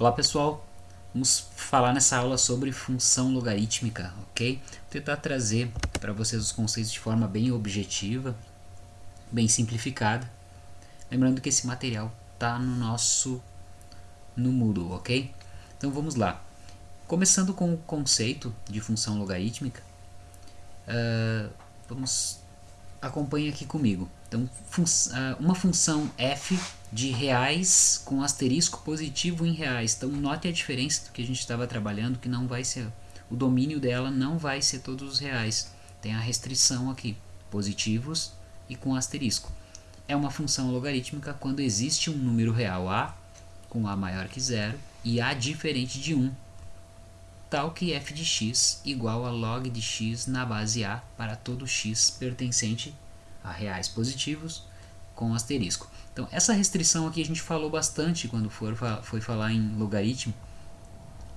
Olá pessoal, vamos falar nessa aula sobre função logarítmica, ok? Vou tentar trazer para vocês os conceitos de forma bem objetiva, bem simplificada. Lembrando que esse material está no nosso no Moodle, ok? Então vamos lá. Começando com o conceito de função logarítmica, uh, vamos acompanhe aqui comigo. Então, fun uh, uma função f de reais com asterisco positivo em reais. Então note a diferença do que a gente estava trabalhando, que não vai ser, o domínio dela não vai ser todos os reais. Tem a restrição aqui, positivos e com asterisco. É uma função logarítmica quando existe um número real a com a maior que zero e a diferente de 1, tal que f de x igual a log de x na base a para todo x pertencente a reais positivos com asterisco. Então, essa restrição aqui a gente falou bastante quando for, foi falar em logaritmo.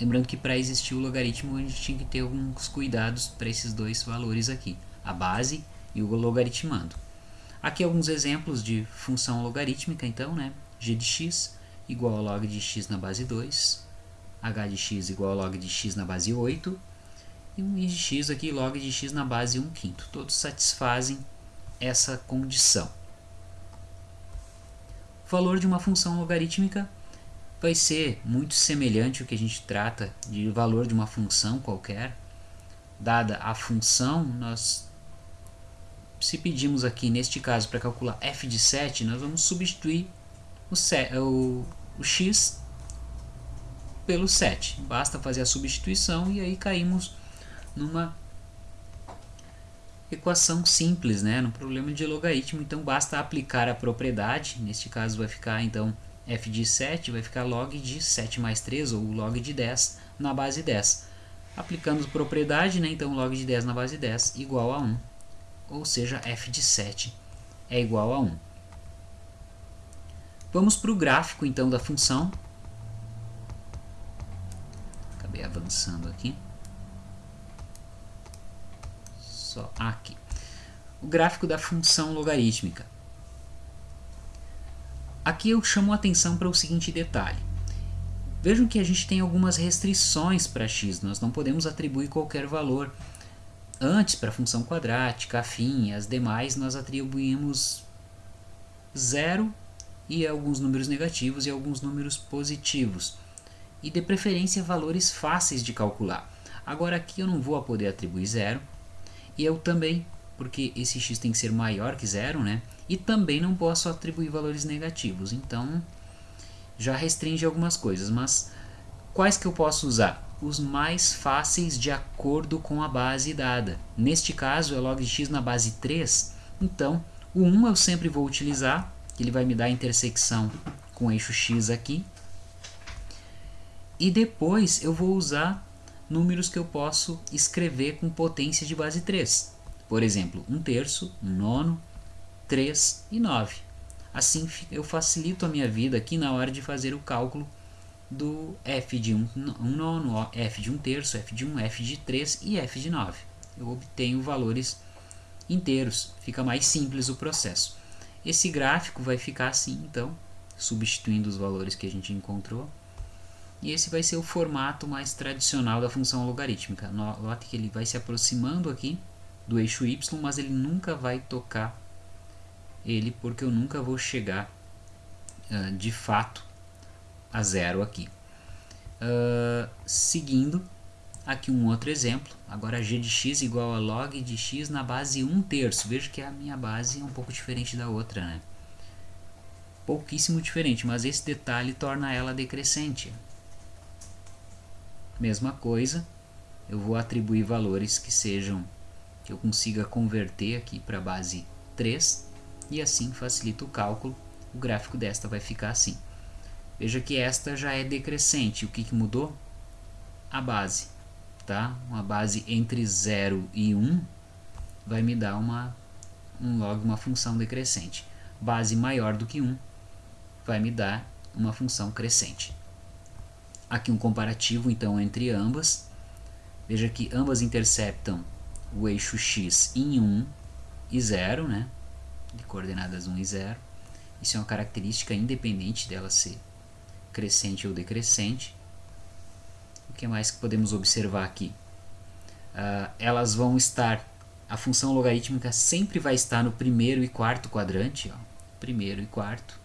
Lembrando que para existir o logaritmo a gente tinha que ter alguns cuidados para esses dois valores aqui, a base e o logaritmando. Aqui alguns exemplos de função logarítmica, então, né? g de x igual a log de x na base 2, h de x igual a log de x na base 8, e um i de x aqui, log de x na base 1 quinto. Todos satisfazem essa condição. O valor de uma função logarítmica vai ser muito semelhante ao que a gente trata de valor de uma função qualquer. Dada a função, nós se pedimos aqui, neste caso, para calcular f de 7, nós vamos substituir o, o, o x pelo 7. Basta fazer a substituição e aí caímos numa equação simples, né, no problema de logaritmo, então basta aplicar a propriedade, neste caso vai ficar então f de 7 vai ficar log de 7 mais 3 ou log de 10 na base 10. Aplicando propriedade, né, então log de 10 na base 10 igual a 1, ou seja, f de 7 é igual a 1. Vamos para o gráfico então da função. Acabei avançando aqui só aqui. O gráfico da função logarítmica. Aqui eu chamo a atenção para o seguinte detalhe. Vejam que a gente tem algumas restrições para x, nós não podemos atribuir qualquer valor. Antes, para a função quadrática, afim, as demais, nós atribuímos zero e alguns números negativos e alguns números positivos. E de preferência valores fáceis de calcular. Agora aqui eu não vou poder atribuir zero, e eu também, porque esse x tem que ser maior que zero, né? E também não posso atribuir valores negativos, então já restringe algumas coisas, mas quais que eu posso usar? Os mais fáceis de acordo com a base dada. Neste caso é log de x na base 3, então o 1 eu sempre vou utilizar, que ele vai me dar a intersecção com o eixo x aqui. E depois eu vou usar números que eu posso escrever com potência de base 3. Por exemplo, 1 terço, 1 nono, 3 e 9. Assim eu facilito a minha vida aqui na hora de fazer o cálculo do f de 1, 1 nono, f de 1 terço, f de 1, f de 3 e f de 9. Eu obtenho valores inteiros, fica mais simples o processo. Esse gráfico vai ficar assim, então, substituindo os valores que a gente encontrou. E esse vai ser o formato mais tradicional da função logarítmica. Note que ele vai se aproximando aqui do eixo y, mas ele nunca vai tocar ele, porque eu nunca vou chegar uh, de fato a zero aqui. Uh, seguindo, aqui um outro exemplo. Agora g de x igual a log de x na base 1 terço. Veja que a minha base é um pouco diferente da outra, né? Pouquíssimo diferente, mas esse detalhe torna ela decrescente. Mesma coisa, eu vou atribuir valores que sejam, que eu consiga converter aqui para a base 3 e assim facilita o cálculo. O gráfico desta vai ficar assim. Veja que esta já é decrescente. O que, que mudou? A base. Tá? Uma base entre 0 e 1 vai me dar uma, um log, uma função decrescente. Base maior do que 1 vai me dar uma função crescente. Aqui um comparativo então entre ambas. Veja que ambas interceptam o eixo x em 1 e 0, né? de coordenadas 1 e 0. Isso é uma característica independente dela ser crescente ou decrescente. O que mais que podemos observar aqui? Uh, elas vão estar, a função logarítmica sempre vai estar no primeiro e quarto quadrante, ó, primeiro e quarto.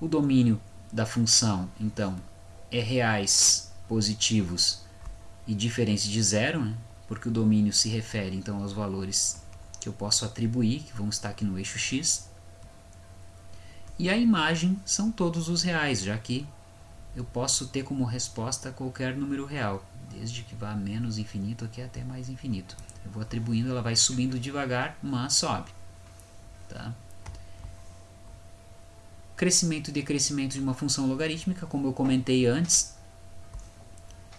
O domínio da função, então, é reais positivos e diferentes de zero, né? porque o domínio se refere então aos valores que eu posso atribuir, que vão estar aqui no eixo x. E a imagem são todos os reais, já que eu posso ter como resposta qualquer número real, desde que vá menos infinito aqui até mais infinito. Eu vou atribuindo, ela vai subindo devagar, mas sobe. Tá? Crescimento e decrescimento de uma função logarítmica, como eu comentei antes,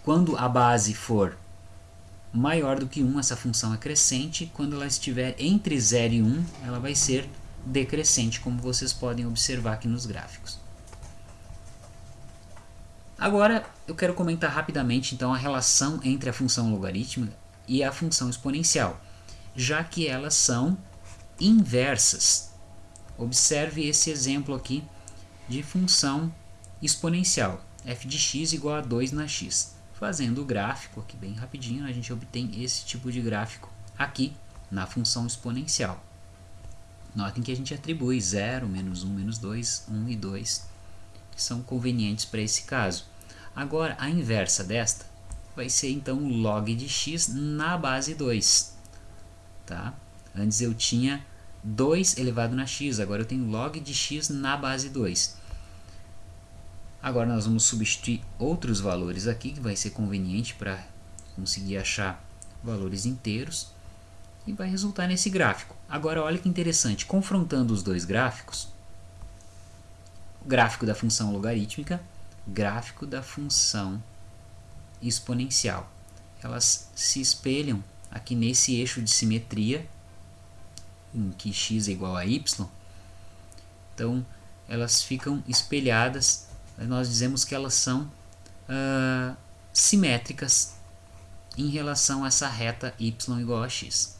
quando a base for maior do que 1, essa função é crescente. Quando ela estiver entre 0 e 1, ela vai ser decrescente, como vocês podem observar aqui nos gráficos. Agora, eu quero comentar rapidamente então a relação entre a função logarítmica e a função exponencial, já que elas são inversas. Observe esse exemplo aqui de função exponencial, f de x igual a 2 na x. Fazendo o gráfico aqui bem rapidinho, a gente obtém esse tipo de gráfico aqui na função exponencial. Notem que a gente atribui 0, menos 1, menos 2, 1 e 2, que são convenientes para esse caso. Agora, a inversa desta vai ser então log de x na base 2. Tá? Antes eu tinha 2 elevado na x, agora eu tenho log de x na base 2. Agora nós vamos substituir outros valores aqui, que vai ser conveniente para conseguir achar valores inteiros. E vai resultar nesse gráfico. Agora olha que interessante, confrontando os dois gráficos, gráfico da função logarítmica, gráfico da função exponencial. Elas se espelham aqui nesse eixo de simetria, em que x é igual a y. Então, elas ficam espelhadas nós dizemos que elas são uh, simétricas em relação a essa reta y igual a x.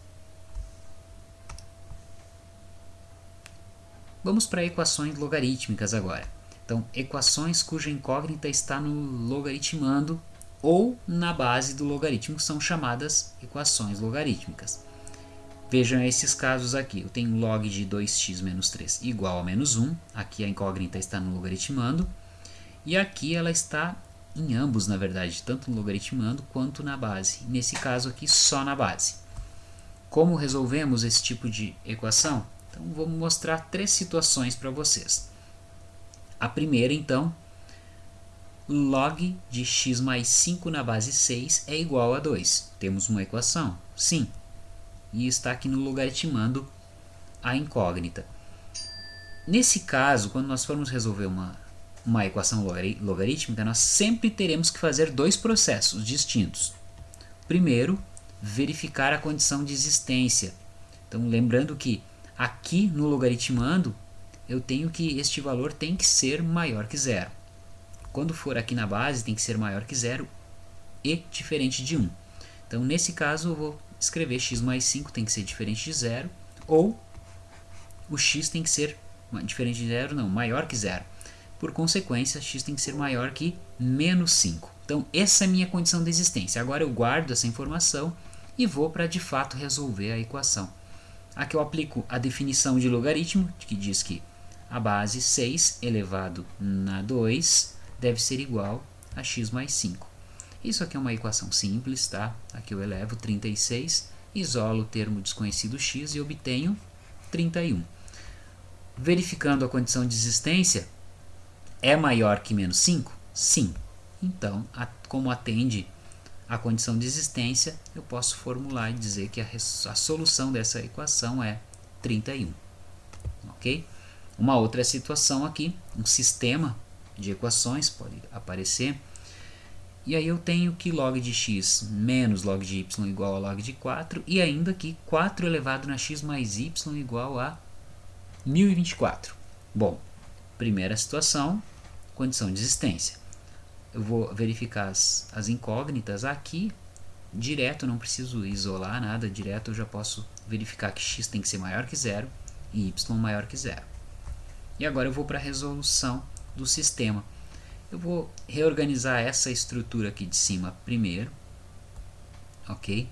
Vamos para equações logarítmicas agora. Então, equações cuja incógnita está no logaritmando ou na base do logaritmo são chamadas equações logarítmicas. Vejam esses casos aqui. Eu tenho log de 2x menos 3 igual a menos 1. Aqui a incógnita está no logaritmando. E aqui ela está em ambos, na verdade, tanto no logaritmando quanto na base. Nesse caso aqui, só na base. Como resolvemos esse tipo de equação? Então, vou mostrar três situações para vocês. A primeira, então, log de x mais 5 na base 6 é igual a 2. Temos uma equação? Sim. E está aqui no logaritmando a incógnita. Nesse caso, quando nós formos resolver uma uma equação logarítmica, nós sempre teremos que fazer dois processos distintos. Primeiro, verificar a condição de existência. Então, lembrando que aqui no logaritmando, eu tenho que este valor tem que ser maior que zero. Quando for aqui na base, tem que ser maior que zero e diferente de 1. Então, nesse caso, eu vou escrever x mais 5 tem que ser diferente de zero, ou o x tem que ser diferente de zero, não, maior que zero. Por consequência, x tem que ser maior que menos 5. Então, essa é a minha condição de existência. Agora eu guardo essa informação e vou para de fato resolver a equação. Aqui eu aplico a definição de logaritmo, que diz que a base 6 elevado na 2 deve ser igual a x mais 5. Isso aqui é uma equação simples, tá? Aqui eu elevo 36, isolo o termo desconhecido x e obtenho 31. Verificando a condição de existência, é maior que menos 5? Sim. Então, a, como atende a condição de existência, eu posso formular e dizer que a, a solução dessa equação é 31. Ok? Uma outra situação aqui, um sistema de equações pode aparecer. E aí eu tenho que log de x menos log de y igual a log de 4 e ainda que 4 elevado na x mais y igual a 1024. Bom, Primeira situação, condição de existência. Eu vou verificar as, as incógnitas aqui, direto, não preciso isolar nada, direto eu já posso verificar que x tem que ser maior que zero e y maior que zero. E agora eu vou para a resolução do sistema. Eu vou reorganizar essa estrutura aqui de cima primeiro, ok?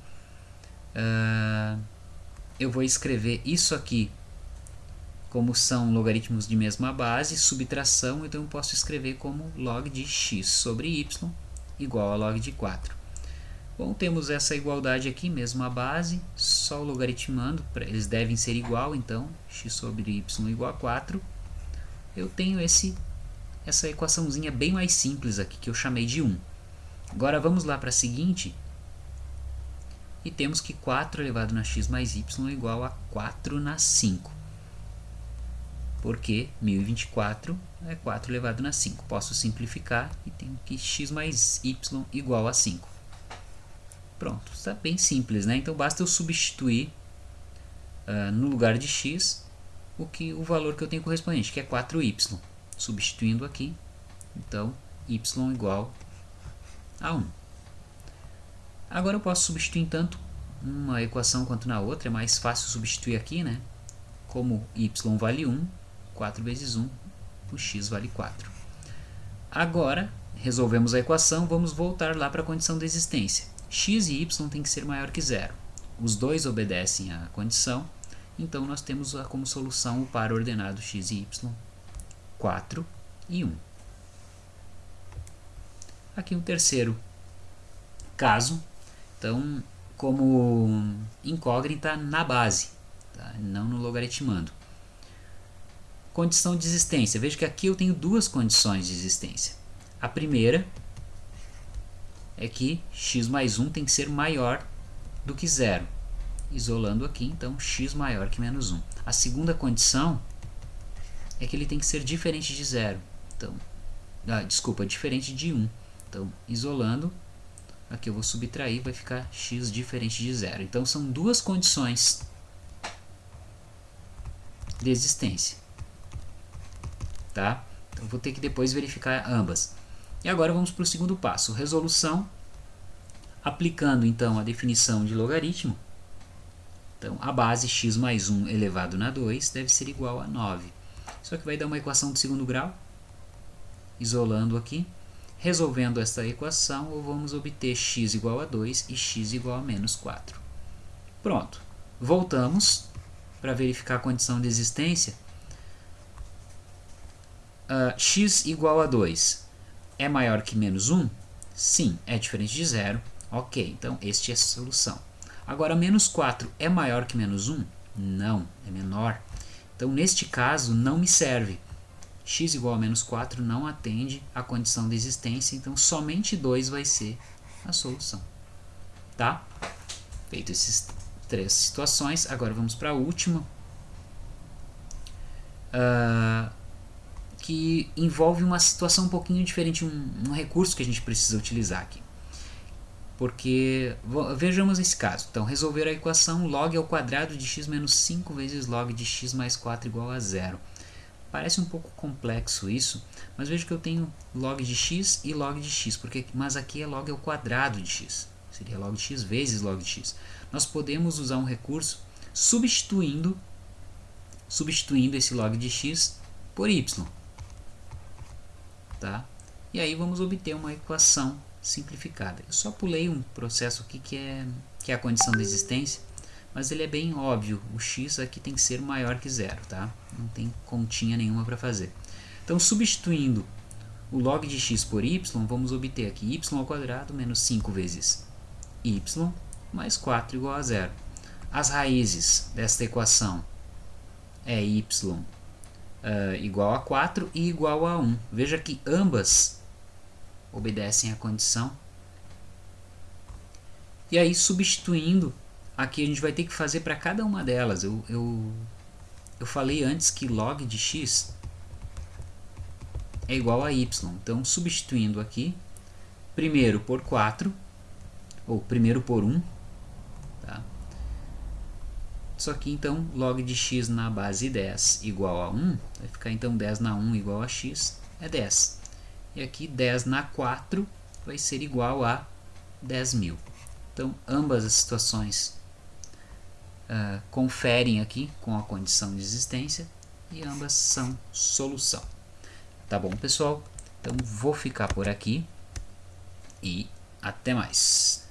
Uh, eu vou escrever isso aqui como são logaritmos de mesma base, subtração, então eu posso escrever como log de x sobre y igual a log de 4. Bom, temos essa igualdade aqui, mesma base, só logaritmando, eles devem ser igual, então x sobre y igual a 4. Eu tenho esse, essa equaçãozinha bem mais simples aqui, que eu chamei de 1. Agora vamos lá para a seguinte, e temos que 4 elevado na x mais y é igual a 4 na 5. Porque 1024 é 4 elevado na 5. Posso simplificar e tenho que x mais y igual a 5. Pronto, está bem simples, né? Então basta eu substituir uh, no lugar de x o, que, o valor que eu tenho correspondente, que é 4y. Substituindo aqui, então y igual a 1. Agora eu posso substituir tanto uma equação quanto na outra, é mais fácil substituir aqui, né? Como y vale 1, 4 vezes 1, o x vale 4. Agora, resolvemos a equação, vamos voltar lá para a condição de existência x e y tem que ser maior que zero. Os dois obedecem à condição, então nós temos como solução o par ordenado x e y, 4 e 1. Aqui um terceiro caso, então como incógnita na base, tá? não no logaritmando. Condição de existência. Veja que aqui eu tenho duas condições de existência. A primeira é que x mais 1 tem que ser maior do que zero. Isolando aqui, então, x maior que menos 1. A segunda condição é que ele tem que ser diferente de zero. Então, ah, desculpa, diferente de 1. Então, isolando, aqui eu vou subtrair, vai ficar x diferente de zero. Então, são duas condições de existência. Tá? Então, vou ter que depois verificar ambas. E agora vamos para o segundo passo, resolução, aplicando então a definição de logaritmo. Então, a base x mais 1 elevado na 2 deve ser igual a 9. Isso aqui vai dar uma equação de segundo grau, isolando aqui. Resolvendo esta equação, vamos obter x igual a 2 e x igual a menos 4. Pronto. Voltamos para verificar a condição de existência. Uh, x igual a 2 é maior que menos 1? Sim, é diferente de zero. Ok, então este é a solução. Agora, menos 4 é maior que menos 1? Não, é menor. Então, neste caso, não me serve. x igual a menos 4 não atende à condição de existência, então somente 2 vai ser a solução. Tá? Feito essas três situações, agora vamos para a última. Uh, que envolve uma situação um pouquinho diferente, um, um recurso que a gente precisa utilizar aqui. Porque, vejamos esse caso. Então, resolver a equação log ao quadrado de x menos 5 vezes log de x mais 4 igual a zero. Parece um pouco complexo isso, mas veja que eu tenho log de x e log de x, porque, mas aqui é log ao quadrado de x. Seria log de x vezes log de x. Nós podemos usar um recurso substituindo, substituindo esse log de x por y. Tá? E aí vamos obter uma equação simplificada. Eu só pulei um processo aqui que é, que é a condição de existência, mas ele é bem óbvio. O x aqui tem que ser maior que zero, tá? Não tem continha nenhuma para fazer. Então, substituindo o log de x por y, vamos obter aqui y ao quadrado menos 5 vezes y mais 4 igual a zero. As raízes desta equação é y uh, igual a 4 e igual a 1. Veja que ambas obedecem à condição. E aí, substituindo, aqui a gente vai ter que fazer para cada uma delas. Eu, eu, eu falei antes que log de x é igual a y. Então, substituindo aqui, primeiro por 4, ou primeiro por 1, só que então log de x na base 10 igual a 1, vai ficar então 10 na 1 igual a x, é 10. E aqui 10 na 4 vai ser igual a 10 mil. Então ambas as situações uh, conferem aqui com a condição de existência e ambas são solução. Tá bom, pessoal? Então vou ficar por aqui e até mais.